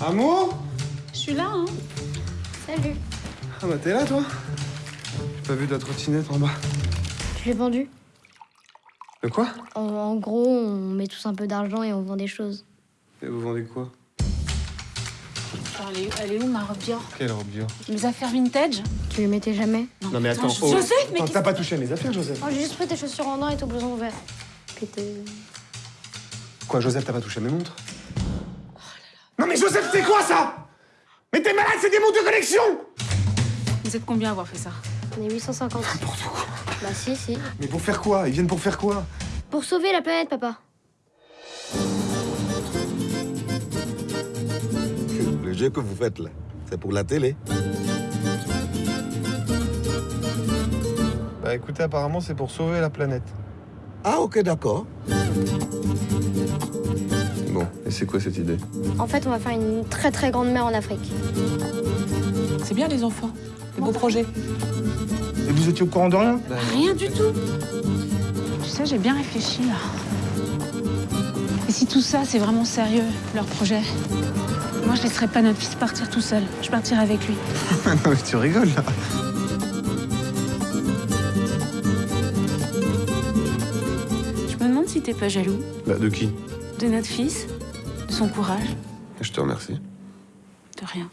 Amour Je suis là, hein. Salut. Ah bah t'es là toi? J'ai pas vu ta trottinette en bas. Je l'ai vendu? De quoi? En, en gros, on met tous un peu d'argent et on vend des choses. Et vous vendez quoi? Elle, est, elle est où ma robe Dior? Quelle robe Dior? Mes affaires vintage? Tu les mettais jamais? Non mais attends, Attends, oh. Joseph, mais t'as pas touché à mes affaires, Joseph Oh, j'ai juste pris tes chaussures en dents et ton blouson ouvert. Puis. Quoi, Joseph, t'as pas touché à mes montres? Non mais Joseph, c'est quoi ça? Mais t'es malade, c'est des montres de collection Vous êtes combien à avoir fait ça? On est 850. N'importe quoi. Bah si, si. Mais pour faire quoi? Ils viennent pour faire quoi? Pour sauver la planète, papa. Le jeu que vous faites là, c'est pour la télé. Bah écoutez, apparemment c'est pour sauver la planète. Ah ok d'accord. Bon, et c'est quoi cette idée En fait, on va faire une très très grande mer en Afrique. C'est bien les enfants. Les beaux projets. Et vous étiez au courant de rien Rien du tout. Tu sais, j'ai bien réfléchi là. Et si tout ça, c'est vraiment sérieux, leur projet? Moi, je laisserai pas notre fils partir tout seul. Je partirai avec lui. Non mais tu rigoles là Je me demande si t'es pas jaloux Bah de qui? De notre fils, de son courage, Je te remercie. de rien.